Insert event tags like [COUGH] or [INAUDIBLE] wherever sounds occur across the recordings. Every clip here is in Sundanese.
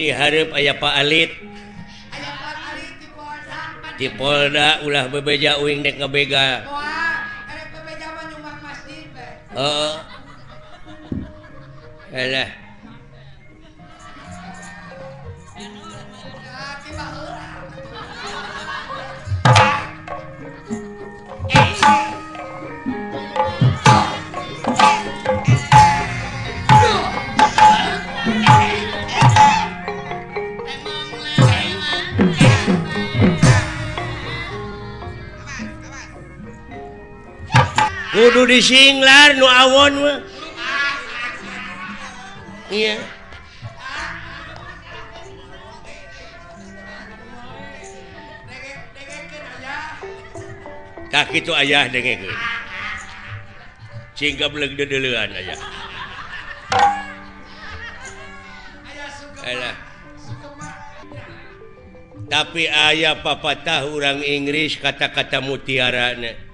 diharap aya Pak Alit. Di Polda. Ulah bebeja uing dek ngebega oh. Alah. disinglar nu awon iya. Kaki itu ayah dengekeun. Singkap leug dedeleuan aja Alah. tapi ayah papa tahu orang Inggris kata-kata mutiara nih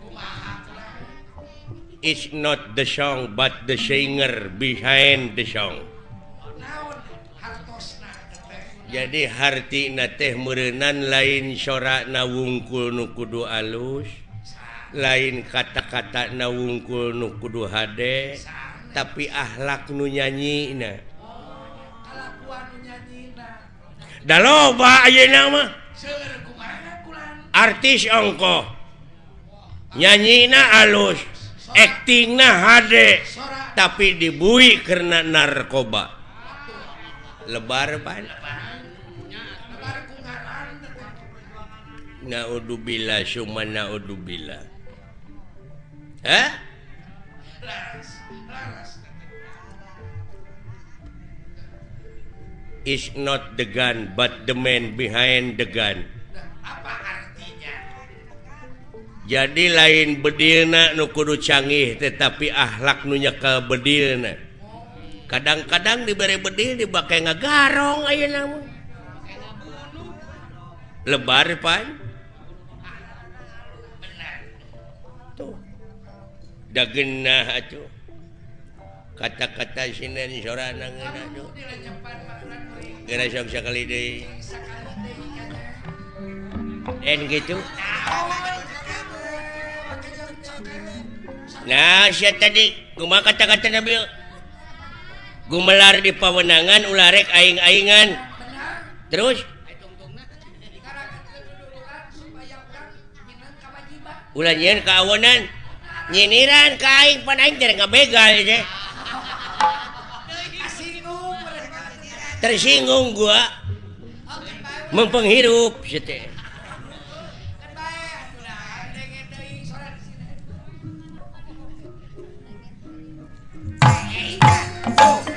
is not the song but the singer behind the song. Jadi harti na teh merenan lain sora nu kudu alus lain kata-kata nu kudu hade tapi akhlak nu nyanyi na. Da loba ayeuna mah. artis ongko nyanyi na alus. akting hade, tapi dibui karena narkoba. Lebar naudzubillah cuma naudzubillah. Hah? is not the gun but the man behind the gun. apa jadi lain bedilna nukudu canggih tetapi akhlak nunya ke bedilna. Kadang-kadang diberi bedil dipakai ngegarong ayo namun lebar pan. Tuh. Dagenah atuh. kata-kata sinen sorana ngeuna tuh geura sok sakali deui en gitu Nah tadi. Cuma kata-kata Nabil gumelar di pewenangan ularek aing-aingan. Terus? Ulanyian keawanan nyiniran ka aing pan aing teh ngabegal ya tersinggung gua. Mempenghirup teh. Oh!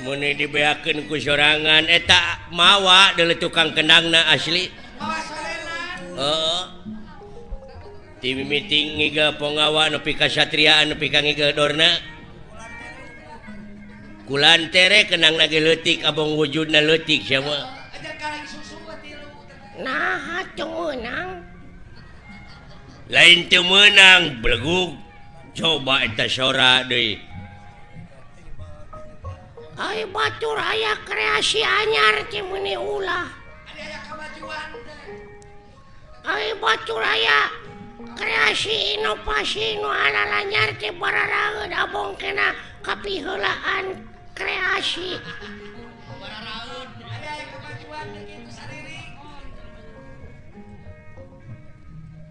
muni dibeakan ku sorangan eh, etak mawa dulu tukang kenangna asli. Oh. tim meeting ngiga pengawa nepi kasatriaan nepi kang ngiga dorna. Kulan tere kenang lagi letik abang wujudna letik sama nah cumunang lain temenang beleguk coba sora Batur aya kreasi anyar ulah. Batur aya kreasi inovasi anyar para bongkena kapihulaan kreasi. [LAUGHS]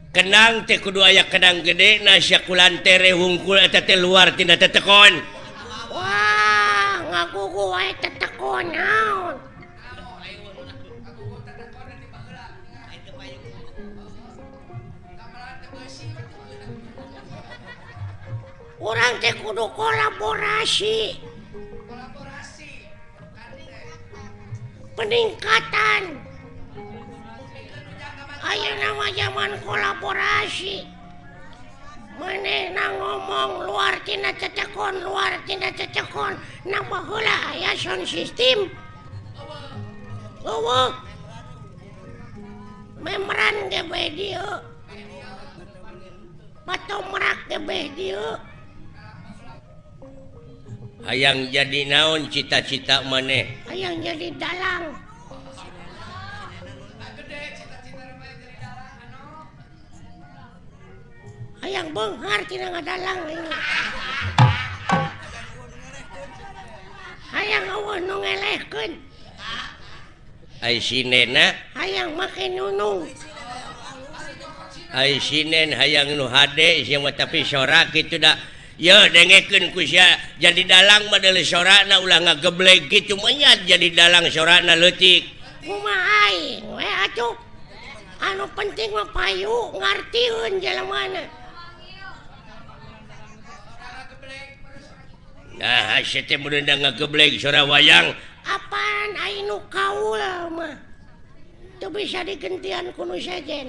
kenang teh kudu aya kedang gede nasyakulan tere hungkul eta teh luar tina tetekon. Wah ngagugu wae tetekon naon? Orang teh kudu kolaborasi. Peningkatan. Ayo nama zaman kolaborasi. Menenang ngomong luar Cina cecekon luar Cina cecekon. Nama hula ya sound system. Uwu Memran gebeh dia Patung merak gebeh dia Hayang jadi naon cita-cita maneh? Hayang jadi dalang. Hayang Benghar Cina ngadalang Hayang awan nu ngelehkeun. Ai sinena? Hayang make nunung. Ai sinen hayang nu hade sia tapi sorak kitu da ya dengekeun ku sia. Jadi dalang madele sorana ulah ngageblek kitu menyat jadi dalang sorana leutik. Kumaha aing? We atuh. Anu penting mah payu ngartieun jalan mana? Ah, nah, sora wayang. Apaan kaul, tuh bisa digentian kuno saja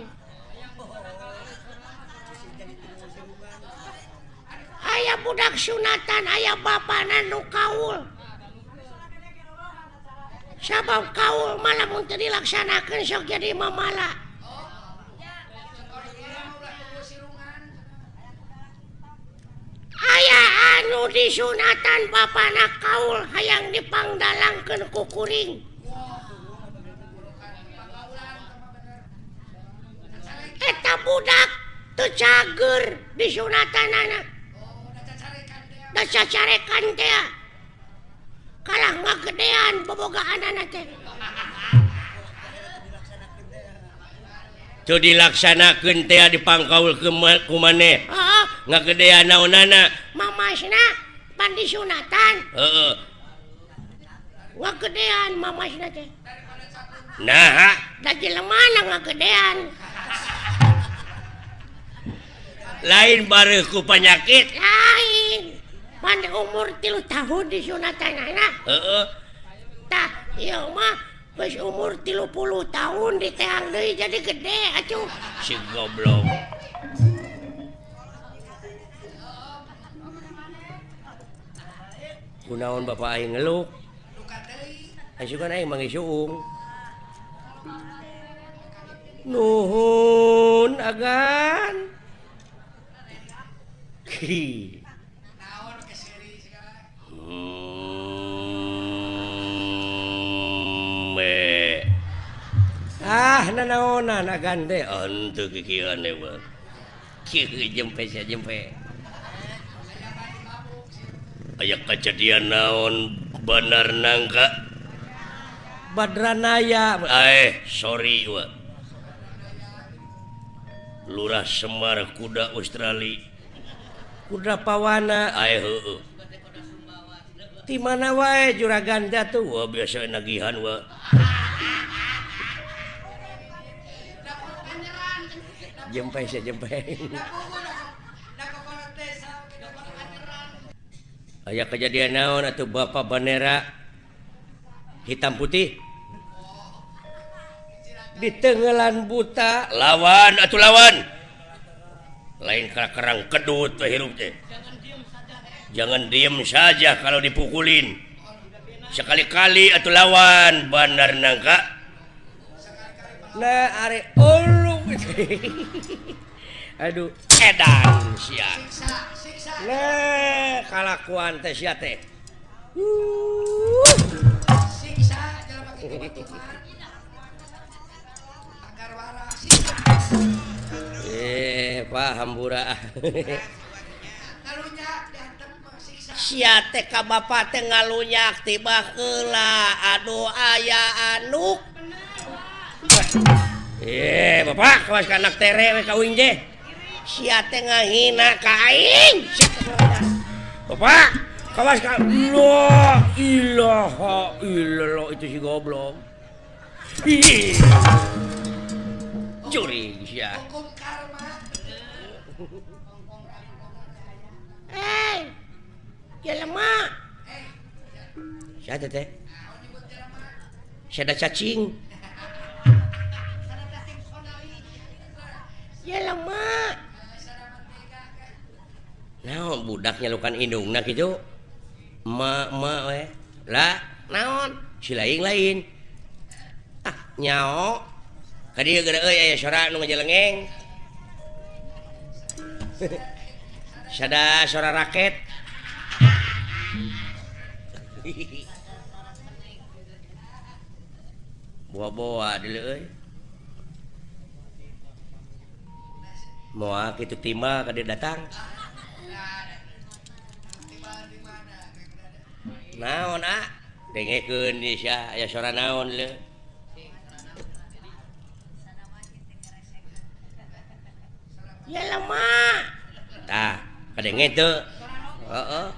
ayaah budak sunatan ayaah Bapaknan kaul. Sabab kaul malah untuk dilaksanakan so jadi mamala. anu disunatan Bapak Nakaul hayang dipangdalang ke kukuring eta budak tecager disunatan anak. Dacacarekan teh. Kalah nggak gedean bobogaan anak teh. dilaksanakan tea dipangkaul ke maneh. Ah, nggak gede naonana pandi sunatan. Uh, uh. gedean mama nah mana gedean lain baruku penyakit lain. Pandi umur tilu tahun disunatan anak. Uh, uh. Ta. umur tilupuluh tahun di deui jadi gede acuh si goblok. Kunaon bapak aing ngeluk. Asukan aing mangisuung nuhun agan. Hi. Hmm. ah nanaonan gande untuk kikiran dewa eh, jempe sia jempe. Aya kejadian naon benar nangka. Badranaya. Eh sorry wa lurah Semar kuda Australia. Kuda pawana. Eh di mana wae juragan jatuh. Wah biasa nagihan wah. jempe saya jempe ayah kejadian oh, naon atau bapak bendera hitam putih di tenggelan buta. Lawan atau lawan. Lain kerang kedut hirup teh jangan diem saja kalau dipukulin. Sekali-kali atau lawan Bandar nangka. Nah are all [LAUGHS] aduh edan sia. Le kalakuan teh sia teh. Siksa jalan pakai kebutuhan agar waras eh paham bura ngalunya [LAUGHS] diantem siksa sia teh ka bapa teh ngalunyak tiba heula aduh aya anuk eh Bapak kawas anak tere we kawin Sia si ngahina ka aing Bapak kawas ka lo ilaha illallah itu si goblok Ih. Curi sia. Eh. Ya lemah. Siapa teh? Saya ada cacing. naon budak nyalukan indungna nah gitu ma, ma, lah naon? Si lain lain. Ah nyao. Tadi gara euy aya sora nu ngajelengeng. [LAUGHS] Sada sora raket. [LAUGHS] Buah-buah dulu euy mua itu timba ka dia datang. Naon ah? Dengekeun di sia aya sora naon le ya lemah. tah kadenge teu heeh.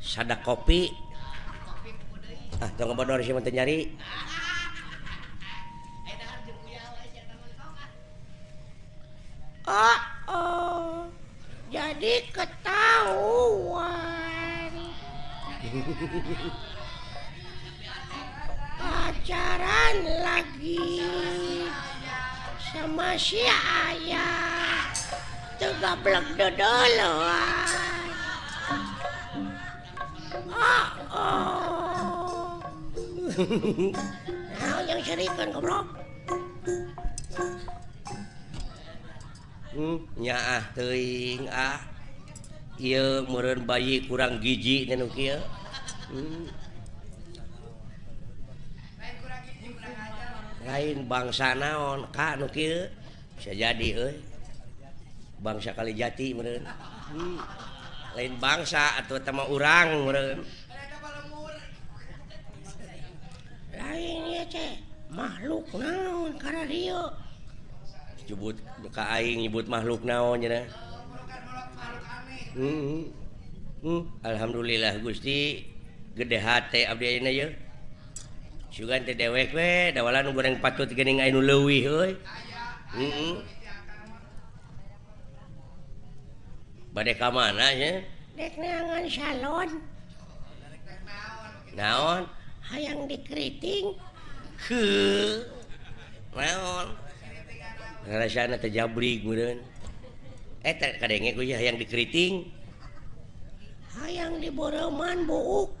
Sada kopi. Ah tong bodor sih mah nyari. Oh, oh. Jadi ketahuan. [LAUGHS] Pacaran lagi sama si ayah. Tegablek dodoloan. Oh, oh. [LAUGHS] Nah, yang serikan goblok. Hmm, nya ah teuing ah. Ieu meureun bayi kurang gigi dan hmm. lain bangsa naon Ka nu kieu? Bisa jadi euy. Bangsa kali jati meureun. Hmm. lain bangsa atau tema urang meureun. Lain ya, makhluk naon karena dia nyebut ka aing nyebut makhluk naon hmm, hmm. hmm. Alhamdulillah Gusti. Gede hate Abdi ayeuna ye sugan teh dewek we. Dawalan goreng patut geuning ainu leuwih euy heeh hmm, hmm. bade ka mana nya? Dek neangan salon. Naon? Hayang dikriting heuh naon? jabri eh, yang dikriting hayang diboroman buuk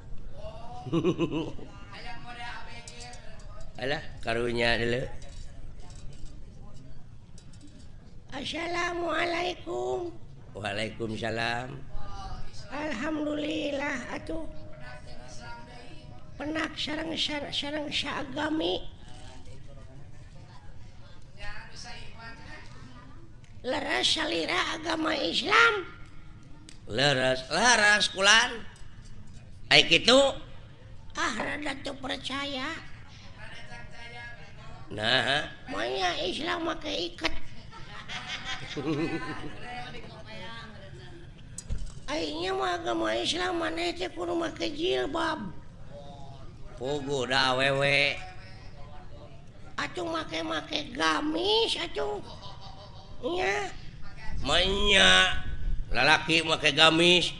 [LAUGHS] Alah karunya dulu. Assalamualaikum. Waalaikumsalam. Alhamdulillah atuh. Penak sarang sarang syagami. leras salira agama Islam leras laras kulan kayak gitu ah rada tuh percaya nah maya Islam make ikat [LAUGHS] Akhirnya mah agama Islam mana teh kudu make jilbab. Pugu da awewe. Atuh make make gamis atuh. menya lalaki make gamis.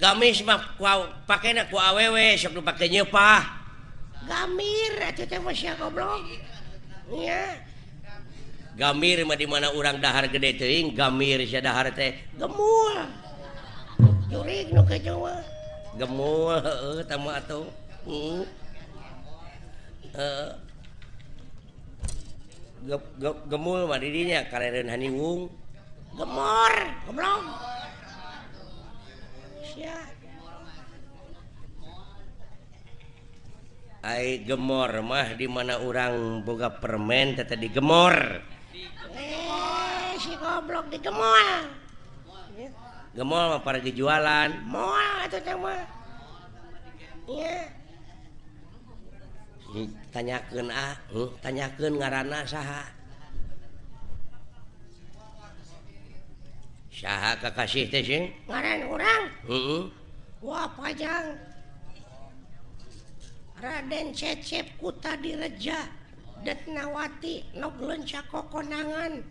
Gamis mah pakai aku awewe sebelum pakai nyepah gamir goblok. Gamir mah di mana orang dahar gede teuing gamir sia dahar teh gemul. Jurig nu ke Jawa gemul heeh tama atuh. Hmm. Heeh. ge, ge, gemul madidinya kareren Haniwung gemor goblok. Sia. Ai gemor mah di mana orang boga permen teh digemor eh, si goblok digemol gemol mah para jualan mall teh mah. iya. Hmm. tanyaken ah. Hmm, tanyakeun ngaranna saha. Saha kakasih teh ngaran orang heeh. Wah pajang. Raden Cecep Kuta Direja. Detnawati Noglenca Kokonangan.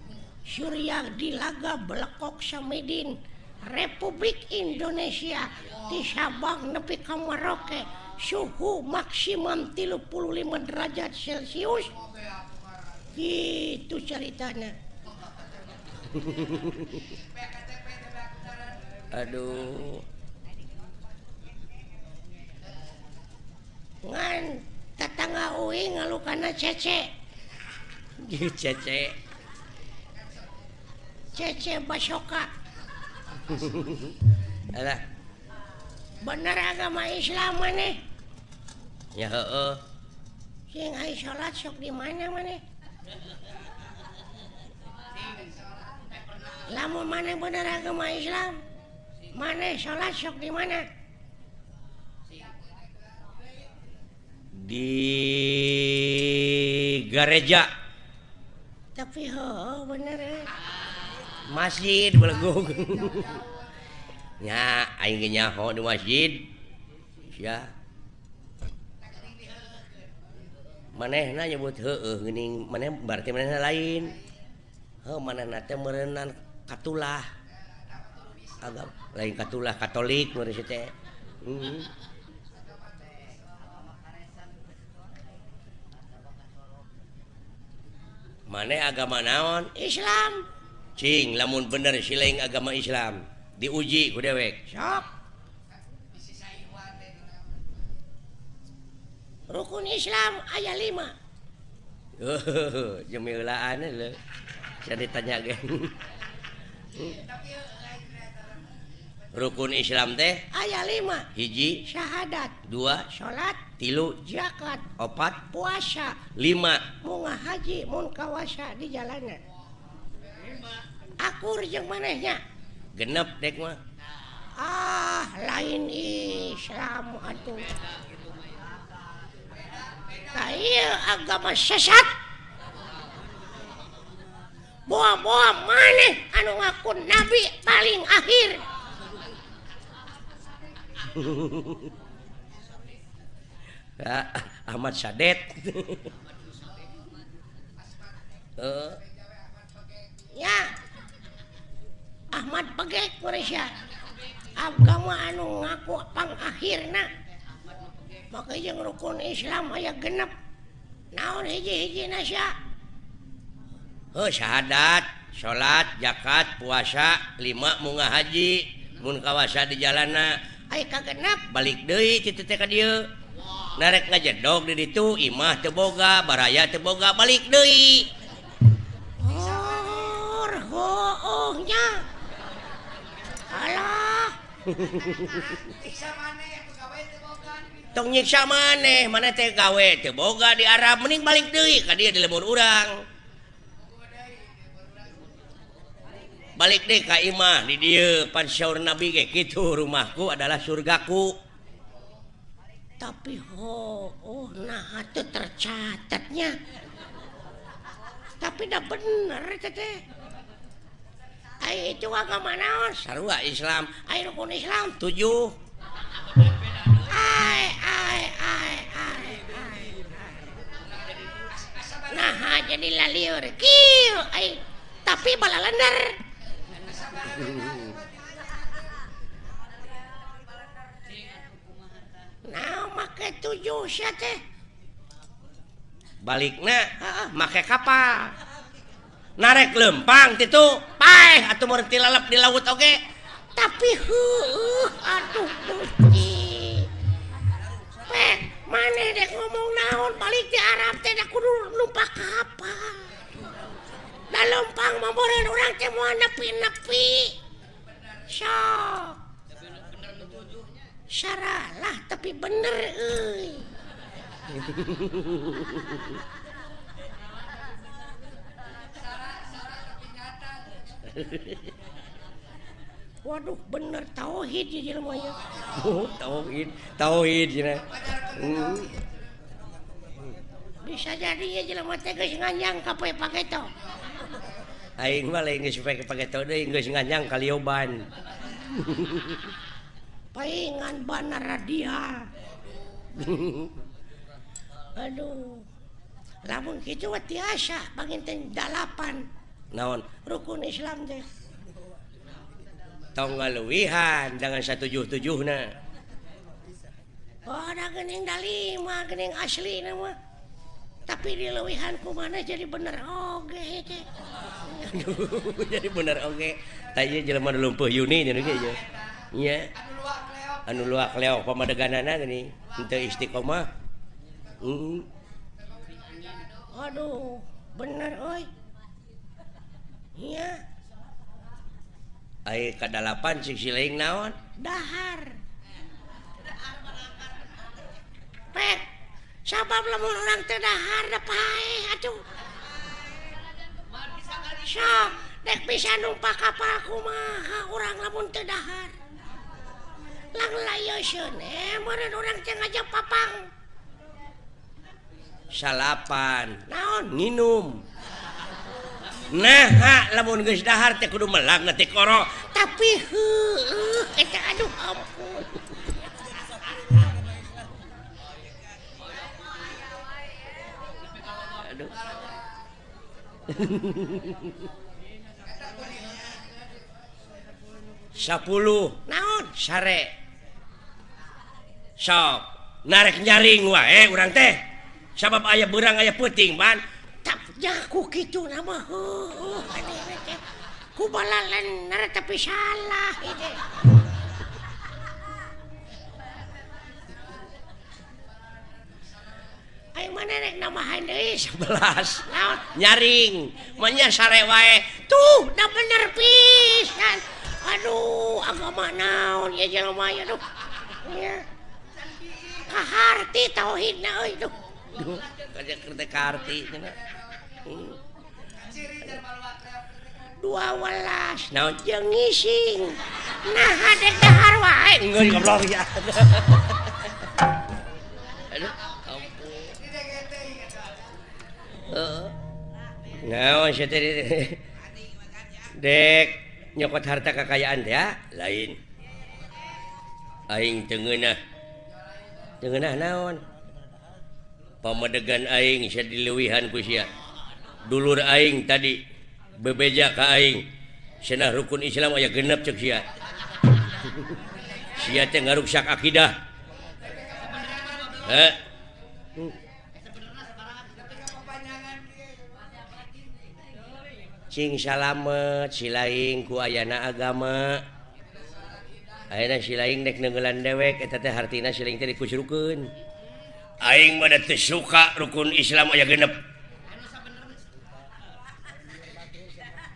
Surya Dilaga Belekok Samidin. Republik Indonesia. Di Sabang nepi ka Merauke. suhu maksimum 35 derajat celcius. Gitu ceritanya. [LAUGHS] Aduh. Ngan tetangga uing ngalukana cece. Cece. Cece basoka. [LAUGHS] Bener agama Islam nih ya uh, salat sok di mana mana? Lamun mana bener agama Islam? Mana salat sok di mana? Di gereja. Tapi ho bener eh? masjid belegung [LAUGHS] ya aing nyaho di masjid. Ya. maneh nyebut maneh lain. Oh, mana merenan katulah. Agak lain katulah Katolik hmm. maneh agama naon? Islam. Cing lamun bener siling agama Islam. Diuji ku dewek. Sok. rukun Islam ayat 5 [LAUGHS] jemilaan saya ditanya rukun Islam teh? Ayat 5 hiji. Syahadat. Dua. Salat tilu. Zakat. Opat. Puasa. Lima. Munga haji mun kawasa di jalanan. Akur jeung manehnya. Genep dek mah. Ah lain Islam atuh. agama sesat. Buah-buah maneh anu ngaku nabi paling akhir. [LAUGHS] Ahmad Sadet. Uh, [LAUGHS] ya Ahmad pegek Quraisy. Agama anu ngaku pang akhirna. makanya rukun Islam aya genep naon hiji-hiji oh, syahadat salat zakat puasa lima munga haji mun kawasa di jalana. Ay kagenep balik deui titik ka dieu. Narek ngajedog di ditu imah teu boga baraya teu boga balik deui. Hor hoohnya alah. Bisa maneh tong nyiksa maneh mana teh gawe teh boga di Arab mending balik deui ka dia di lebur urang balik deh ka imah di dia pansaur nabi ge kitu rumahku adalah surgaku tapi ho oh nah itu tercatatnya tapi dah bener teh ai itu agama naon? Sarua Islam. ai rukun Islam tujuh. jadi la liur tapi bala lender. Nah make tujuh teh. Balikna make kapal. Narek lempang itu paeh atau merti lalap di laut oke okay? tapi huh, aduh gusti. maneh ngomong naon balik di Arab tidak kudu numpak kapal da lempang memorin orang teh mau nepi-nepi sok saralah tapi bener euy Hehehe Waduh bener tauhid [LAUGHS] oh, tauhid. Tauhid hmm. bisa jadi ya jelema teh geus nganyangka poe pageto aing mah lain geus pake pageto deui geus nganyang kalioban [LAUGHS] paingan banar radia [LAUGHS] aduh. Lamun kitu mah tiasa panginten dalapan. Naon? Rukun islam teh. tonggaluwihan dengan 177 nah oh, gening dalima gening asli nama. Tapi dilewihan ku mana jadi bener oge [LAUGHS] jadi bener oge. Okay. tanya jelema lumpuh Yuni jadi ge ya nya anu luak leo pamadeganana gini. Henteu istiqomah. Heeh aduh bener oi. Iya. kedalapan sisiling naon? Dahar. Pet, sabab lamun orang teu dahar da pae atuh. Sok dek bisa numpak kapal kumaha orang lamun teu dahar. Lang layoseun eh murid orang teh ngajak papang. Salapan. Naon? Nginum. nah dahar téh kudu melang koro. Tapi aduh ampun. Sepuluh naon? Sare. Sok. Narek nyaring wae eh, urang teh. Sabab aya beurang aya peuting ban Jaku gitu nama. Kubala nara tapi salah. Ini. Ayo mana nek nama handai sebelas. Laut. nyaring. Sare sarewae tuh dah bener pisan aduh agama naon ya jelema ya tuh ya. Kaharti tauhidna euy duh kaja kerti dua welas naon jeung ngising. Nah hadek dahar wae. Ngeun goblok ya. Aduh. Ampun heeh naon sieu dek nyokot harta kekayaan ya lain. Aing teu ngeunah teu ngeunah naon? Pamadegan aing sia dileuwihan ku sia. dulur aing tadi bebeja ka aing. Cenah rukun Islam aya genep cek sia. Sia teh ngaruksak akidah. Heh cing salamet silaing ku ayana agama. Ayana silaing nek nenggelan dewek eta teh hartina silaing teh dikusyrukeun aing mah teu suka rukun Islam aya genep.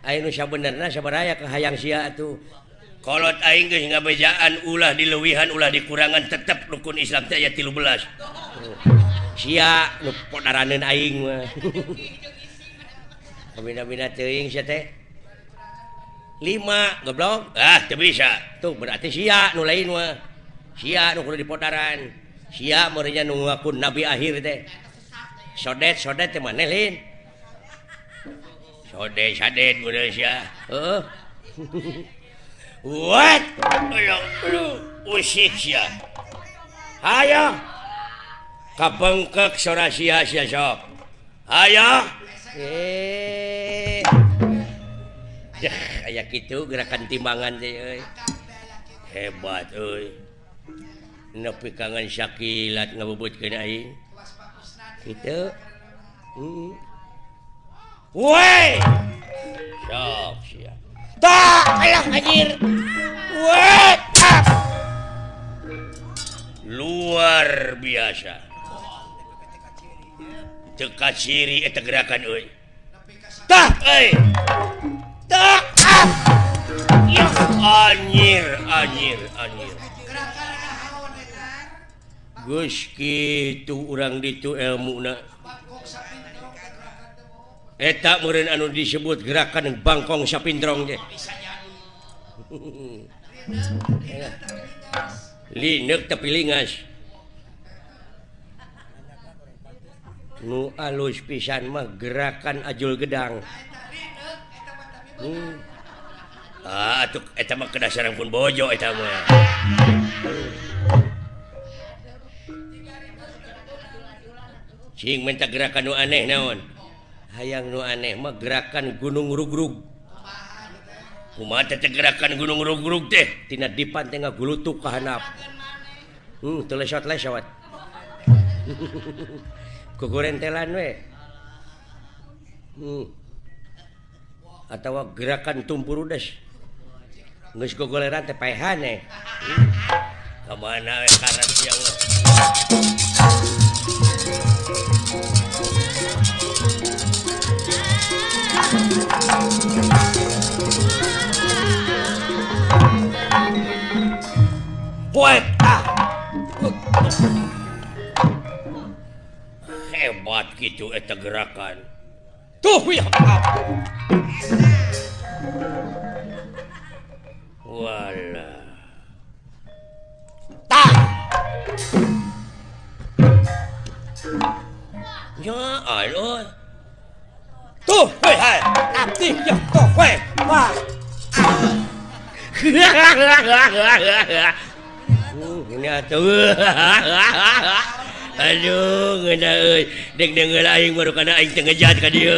Nusa bener sabaraya ke hayang Sia aing geus bejaan ulah dilewihan ulah dikurangan tetap rukun Islam saya 13 siapdaranan Aing [LAUGHS] lima goblok. Ah bisa. Tuh berarti Sia nu lain mah. Sia nu kudu dipotaran Sia meureunnya nu ngaku nabi akhir teh. Sodet sodet teh maneh lin sode saden sia. Heeh. what? Usik sia. Hayo kapengkek sora sia sia sok. Hayo eh. Dah kayak gitu gerakan timbangan deh hebat euy. Nepi kangen syakilat ngabubut kena aing. Gitu hmm. Woi! Sok siap tak alah anjir. Woi! Ah. Luar biasa. Teka ciri eta eh, gerakan euy. Tah, eh. euy. Tak. Ah. Ya anjir, anjir, anjir. Gus kitu urang ditu ilmu na. Eh, eta meureun anu disebut gerakan bangkong sapindrong je. [LAUGHS] Linek tapi lingas. Nu alus pisan mah gerakan ajul gedang. Hmm. ah atuh eta mah kedasaran pun bojo eta mah. Cing minta gerakan nu aneh naon? hayang nu aneh mah gerakan gunung rugrug Kumaha teh gerakan gunung rugrug teh tina dipan teh ngagulutuk ka handap. hmm, teu lesot lesot shot we hmm. atawa gerakan tumpur udes nggak teh paehan tepehane hmm. kemana we karat siang Allah. hebat gitu eta gerakan tuh ya wala. Tak ya alo tuh weh hai nanti ya tuh weh wah [LAUGHS] Aduh lain baru karenajat ke dia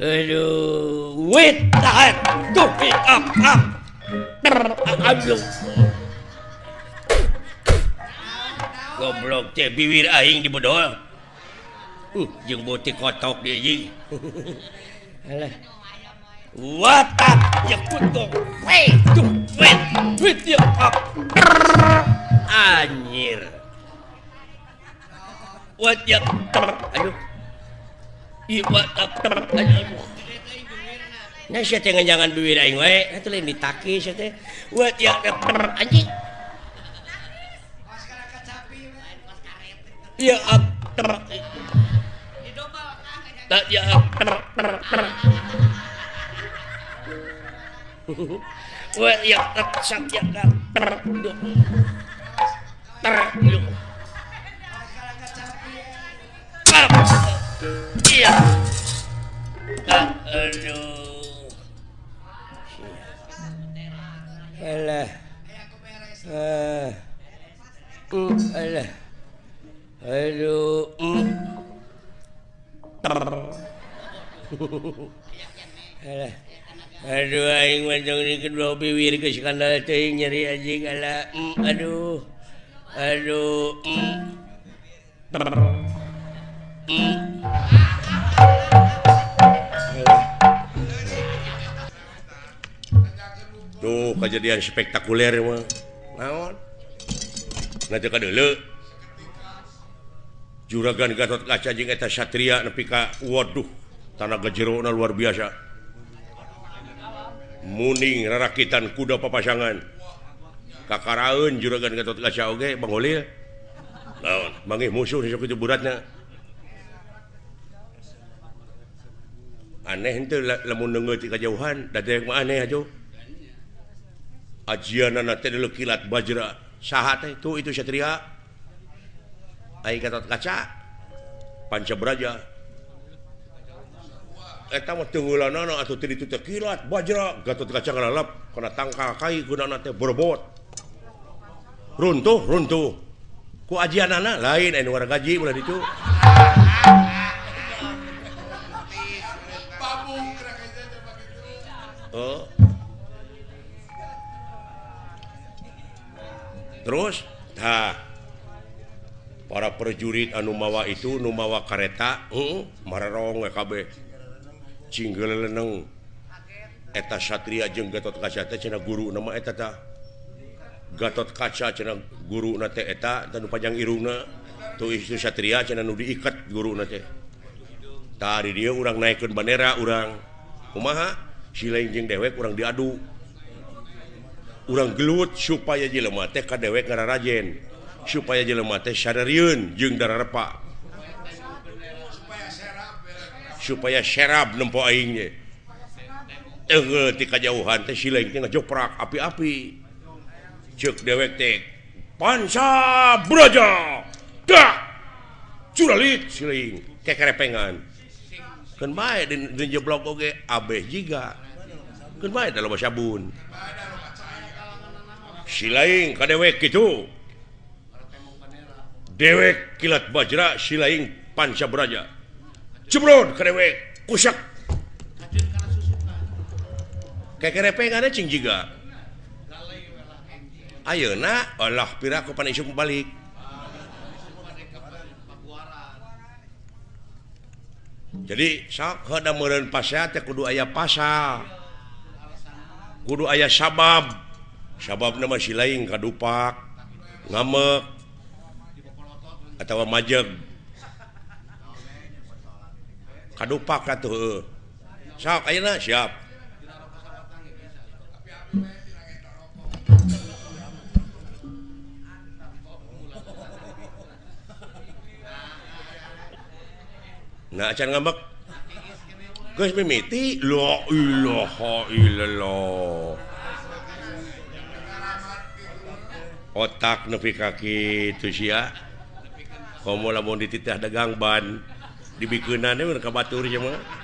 Aduh wait tahan kopi up up Aduh goblok teh biwir aing dibodol. Uh, jeung botik kotok dia anjing. Alah. Watat ya kutung to Duit with you up Anjir. What ya Aduh. Aduh what up Aduh. Nah siya teh jangan duit aing wae. Itu lain ditaki siya teh. Wat ya ter Anjir Ya up Tak ya up ter ter ter Wah, ya tersak ya ter, ter. Iya. Aduh. Alah. Eh. Aduh. Mm. Ter. [LAUGHS] Alah. Aduh kedua biwir ke skandal teuing nyeri anjing ala mm, aduh aduh mm. Mm. Tuh kejadian spektakuler mah. Naon? Nanti ka deuleu. Juragan Gatot Kaca jeung eta Satria nepi ka waduh tanah gejero luar biasa. muning rarakitan kuda papasangan. Kakaraun juragan Gatot Kaca oge Bang Holil naon? Mangih musuh sok itu buratna aneh itu lamun neungeut ti kajauhan dari yang aneh aja ajianana teh tadi kilat bajra teh? Tu itu satria. Ai Gatot Kaca pancabraja Eta mah teu nguruna anu ditutek kilat bajra gatot kacangalelep kana tangkal kai gunana teh bobot runtuh runtuh ku ajian lain anu warga gaji udah ditu oh. terus nah para prajurit anu mawa itu Numawa kareta hmm, uh, mararong eh, kabeh. cinggeleleneng eta Satria jeung Gatot kaca cena guru nama eteta Gatot kaca cena guru naeta dan panjang Iruna tuh istri Satria cena nu diikat guru nate tadi dia orang naikkan bandera orang kumaha? Silain jeung dewek urang diadu. Urang gelut supaya jelema teh ka dewek ngarajen supaya jelema teh sadariun jeung dararepa supaya serab nempo aingnya. Ketika kajauhan teh sileng teh ngejoprak api-api. Cek dewek teh panca braja! Dak curalit siling kekerepengan keun bae den, jeblok oge abeh jiga. Keun bae dalam sabun. Silaing ka dewek kitu. Dewek kilat bajra silaing panca braja. Jebrod kedewe kusak. Kekerepe kan cing jiga. Ayeuna Allah pira ku panisuk balik. Jadi sok heuda meureun pasal teh kudu aya pasal. Kudu aya sabab. Sababna masih lain kadupak, ngamek, atau majeg. kadupak tuh sok ayeuna siap Nah, acan ngambek. Geus mimiti la ilaha illallah. Otak nepi kaki itu sia. Komo lamun dititah dagang ban. dibikeunan mereka batur jeung mah.